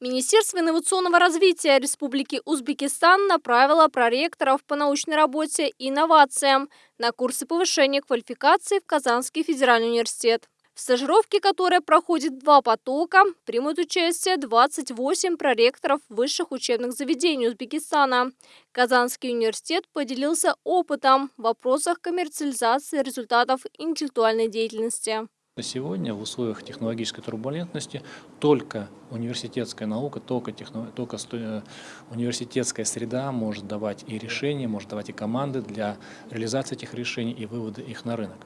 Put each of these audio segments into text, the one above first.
Министерство инновационного развития Республики Узбекистан направило проректоров по научной работе и инновациям на курсы повышения квалификации в Казанский федеральный университет. В стажировке, которая проходит два потока, примут участие 28 проректоров высших учебных заведений Узбекистана. Казанский университет поделился опытом в вопросах коммерциализации результатов интеллектуальной деятельности. Сегодня в условиях технологической турбулентности только университетская наука, только, техно, только э, университетская среда может давать и решения, может давать и команды для реализации этих решений и вывода их на рынок.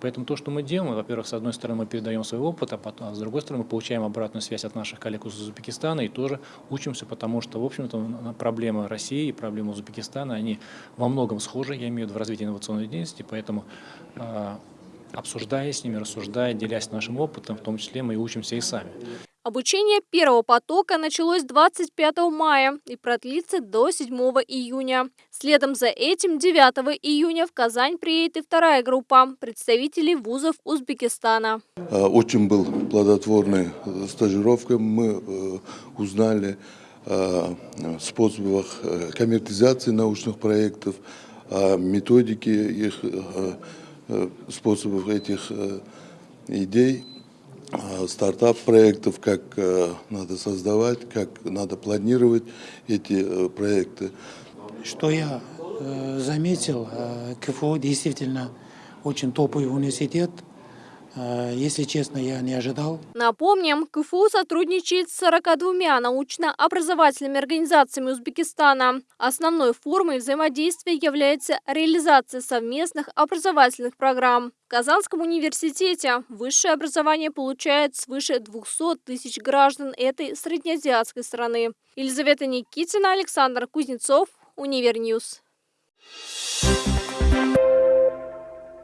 Поэтому то, что мы делаем, во-первых, с одной стороны мы передаем свой опыт, а, потом, а с другой стороны мы получаем обратную связь от наших коллег из Узбекистана и тоже учимся, потому что, в общем-то, проблемы России и проблемы Узбекистана, они во многом схожи, я имею в виду в развитии инновационной деятельности, поэтому а, обсуждая с ними, рассуждая, делясь нашим опытом, в том числе мы и учимся и сами. Обучение первого потока началось 25 мая и продлится до 7 июня. Следом за этим 9 июня в Казань приедет и вторая группа представителей вузов Узбекистана. А, очень был плодотворной стажировка. Мы э, узнали о способах э, коммертизации научных проектов, о методике их э, Э, способов этих э, идей, э, стартап-проектов, как надо создавать, как надо планировать эти проекты. Что я заметил, КФУ действительно очень топовый университет, Э, если честно, я не ожидал. Напомним, КФУ сотрудничает с 42 научно-образовательными организациями Узбекистана. Основной формой взаимодействия является реализация совместных образовательных программ. В Казанском университете высшее образование получает свыше 200 тысяч граждан этой среднеазиатской страны. Елизавета Никитина, Александр Кузнецов, Univer News. Thank you.